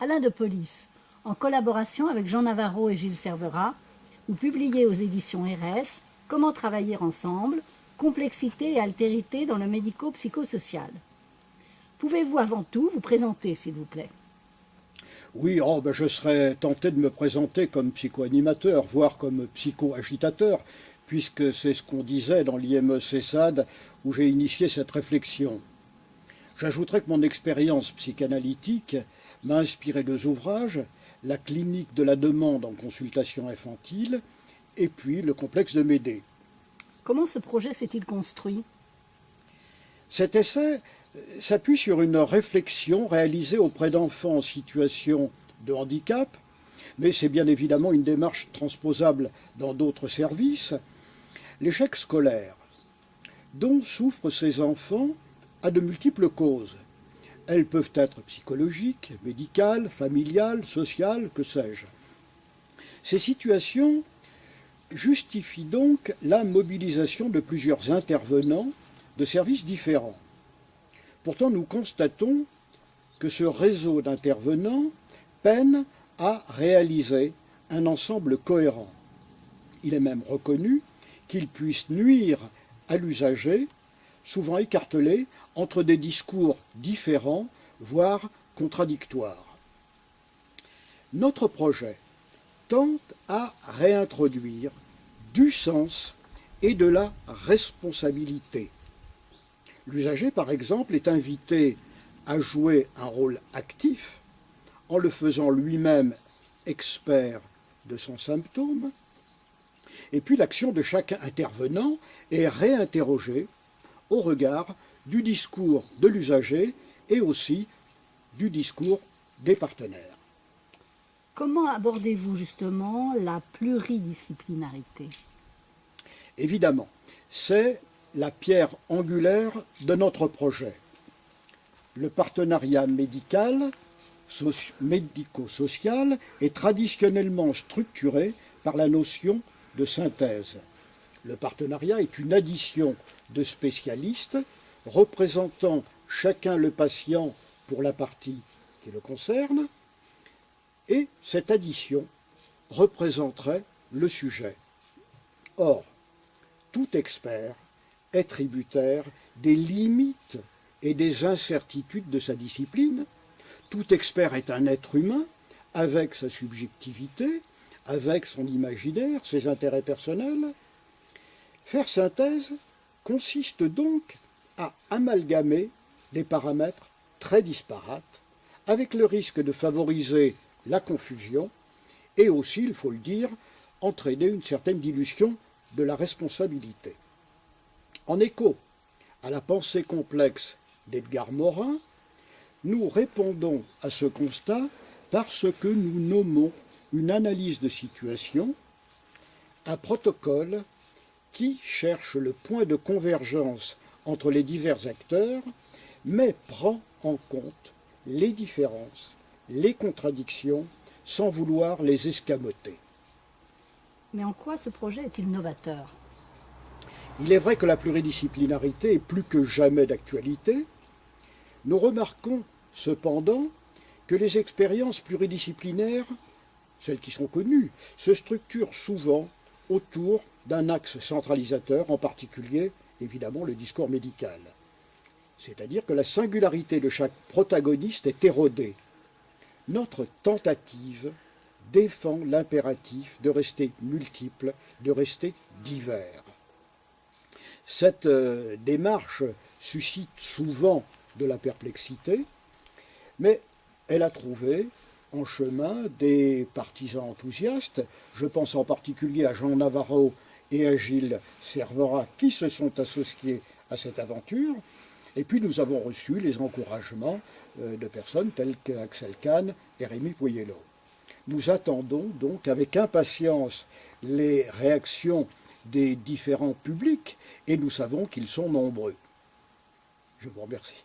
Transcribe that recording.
Alain de Police, en collaboration avec Jean Navarro et Gilles Servera, ou publié aux éditions RS, Comment travailler ensemble, complexité et altérité dans le médico-psychosocial. Pouvez-vous avant tout vous présenter, s'il vous plaît? Oui, oh, ben je serais tenté de me présenter comme psychoanimateur, voire comme psycho-agitateur, puisque c'est ce qu'on disait dans l'IME CESAD où j'ai initié cette réflexion. J'ajouterai que mon expérience psychanalytique m'a inspiré deux ouvrages, La clinique de la demande en consultation infantile et puis le complexe de Médée. Comment ce projet s'est-il construit? Cet essai s'appuie sur une réflexion réalisée auprès d'enfants en situation de handicap, mais c'est bien évidemment une démarche transposable dans d'autres services. L'échec scolaire dont souffrent ces enfants a de multiples causes. Elles peuvent être psychologiques, médicales, familiales, sociales, que sais-je. Ces situations justifient donc la mobilisation de plusieurs intervenants de services différents. Pourtant, nous constatons que ce réseau d'intervenants peine à réaliser un ensemble cohérent. Il est même reconnu qu'il puisse nuire à l'usager, souvent écartelé entre des discours différents, voire contradictoires. Notre projet tente à réintroduire du sens et de la responsabilité. L'usager, par exemple, est invité à jouer un rôle actif en le faisant lui-même expert de son symptôme, et puis l'action de chaque intervenant est réinterrogée au regard du discours de l'usager et aussi du discours des partenaires. Comment abordez-vous justement la pluridisciplinarité? Évidemment, c'est la pierre angulaire de notre projet. Le partenariat médical, médico-social est traditionnellement structuré par la notion de synthèse. Le partenariat est une addition de spécialistes représentant chacun le patient pour la partie qui le concerne, et cette addition représenterait le sujet. Or, tout expert est tributaire des limites et des incertitudes de sa discipline. Tout expert est un être humain avec sa subjectivité, avec son imaginaire, ses intérêts personnels. Faire synthèse consiste donc à amalgamer des paramètres très disparates, avec le risque de favoriser la confusion et aussi, il faut le dire, entraîner une certaine dilution de la responsabilité. En écho à la pensée complexe d'Edgar Morin, nous répondons à ce constat parce que nous nommons une analyse de situation, un protocole qui cherche le point de convergence entre les divers acteurs, mais prend en compte les différences, les contradictions, sans vouloir les escamoter. Mais en quoi ce projet est-il novateur? Il est vrai que la pluridisciplinarité est plus que jamais d'actualité. Nous remarquons cependant que les expériences pluridisciplinaires celles qui sont connues, se structurent souvent autour d'un axe centralisateur, en particulier, évidemment, le discours médical. C'est-à-dire que la singularité de chaque protagoniste est érodée. Notre tentative défend l'impératif de rester multiple, de rester divers. Cette euh, démarche suscite souvent de la perplexité, mais elle a trouvé en chemin des partisans enthousiastes. Je pense en particulier à Jean Navarro et à Gilles Servera qui se sont associés à cette aventure. Et puis nous avons reçu les encouragements euh, de personnes telles qu'Axel Kahn et Rémi Poyello. Nous attendons donc avec impatience les réactions des différents publics et nous savons qu'ils sont nombreux. Je vous remercie.